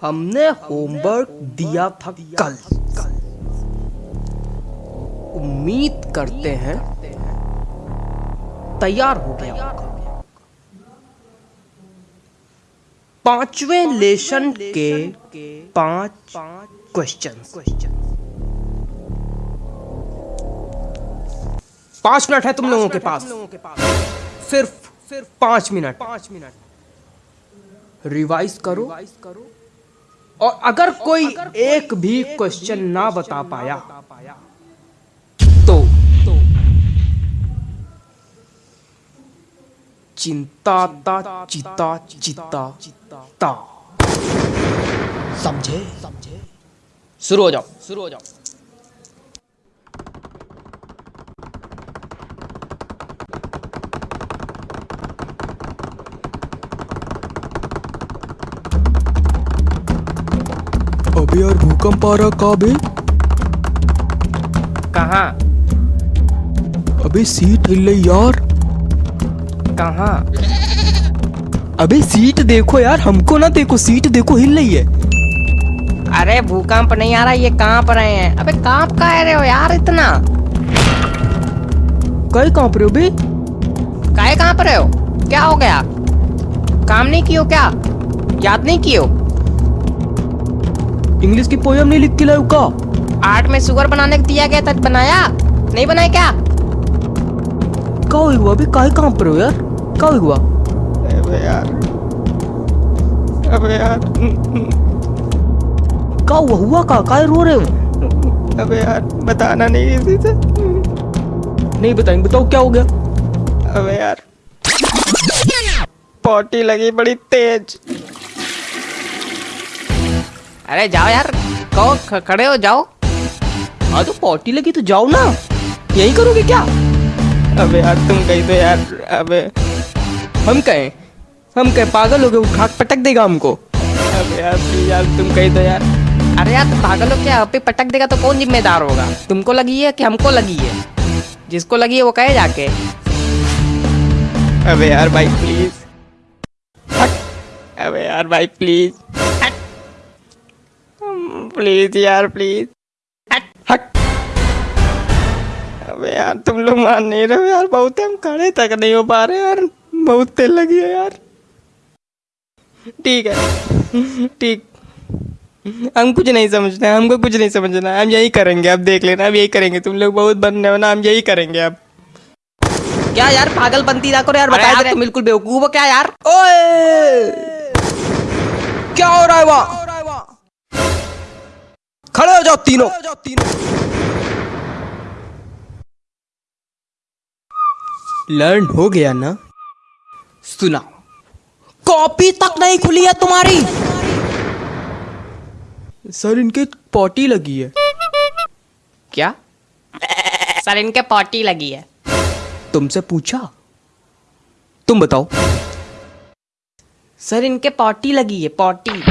हमने होमवर्क दिया था कल। उम्मीद करते हैं तैयार हो गया पाँचवें लेसन के पाँच क्वेश्चन क्वेश्चन पाँच मिनट है तुम लोगों के पास। सिर्फ़ सिर्फ़ पाँच मिनट। पाँच मिनट रिवाइज करो रिवाइज करो। और अगर कोई एक भी क्वेश्चन ना बता पाया तो चिंता ता चिता चिता ता। समझे समझे। शुरू हो जाओ। शुरू हो जाओ। भूकंप आ रहा कहाँ बे? कहाँ? अबे सीट हिल रही यार। कहाँ? अबे सीट देखो यार हमको ना देखो सीट देखो हिल रही है। अरे भूकंप नहीं आ रहा ये कहाँ पर आए हैं? अबे काँप का रहे हो यार इतना? कई काँप रहे हो बे? काहे कहाँ पर हो? क्या हो गया? काम नहीं कियो क्या? याद नहीं कियो इंग्लिश की पोयम नहीं लिख के लायो का? आर्ट में शुगर बनाने को दिया गया था बनाया? नहीं बनाया क्या? का हुआ अबे काहे कहाँ पर हो यार? का हुआ? अबे यार। अबे यार। का हुआ? हुआ का काहे रो रहे हो? अबे यार बताना नहीं किसी से। नहीं बताएँगे बताओ क्या हो गया? अबे यार। पॉटी लगी बड़ी तेज। अरे जाओ यार कहो खड़े हो जाओ। हाँ तो पॉटी लगी तो जाओ ना। यही करोगे क्या? अबे यार तुम कही तो यार अबे। हम कहें हम कहें पागल हो गए उठा के पटक देगा हमको। अबे यार प्लीज़ यार तुम कही तो यार। अरे यार तुम पागल हो क्या? अभी पटक देगा तो कौन जिम्मेदार होगा? तुमको लगी है कि हमको लगी है? जिसको लगी है वो कहे जाके। अबे यार भाई प्लीज़ अबे यार भाई प्लीज़ प्लीज़ यार प्लीज़ हट अबे यार तुम लोग मान नहीं रहे यार बहुत हम खड़े तक नहीं हो पा रहे यार बहुत तेल लगी है यार। ठीक है ठीक। हम कुछ नहीं समझते हमको कुछ नहीं समझना है हम यही करेंगे अब देख लेना अब यही करेंगे। तुम लोग बहुत बनने हो ना हम यही करेंगे अब। क्या यार पागल बनती ना करो यार बता तुम बिल्कुल बेवकूफ़ हो क्या यार? ओए! क्या हो रहा है वहाँ? खड़े हो जाओ तीनों। लर्न हो गया ना? सुना। कॉपी तक नहीं खुली है तुम्हारी। सर इनके पॉटी लगी है। क्या? सर इनके पॉटी लगी है। तुमसे पूछा? तुम बताओ। सर इनके पॉटी लगी है पॉटी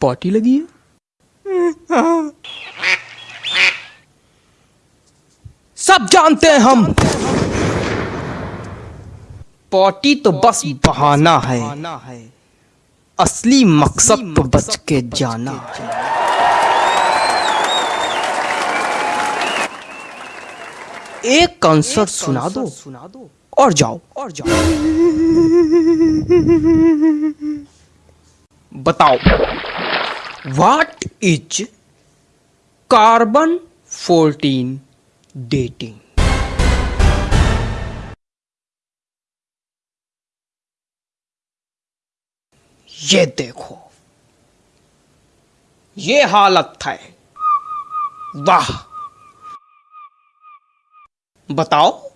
पॉटी लगी है? सब जानते हैं हम। पॉटी तो बस बहाना है। असली मकसद तो बच के जाना। एक कंसर्ट सुना दो सुना दो और जाओ और जाओ। बताओ। व्हाट इज़ कार्बन 14 डेटिंग ये देखो। ये हालत है। वाह। बताओ।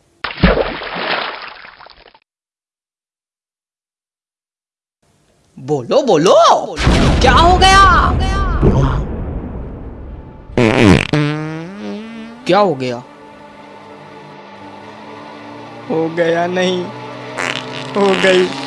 बोलो बोलो। क्या हो गया? क्या हो गया? हो गया नहीं हो गई।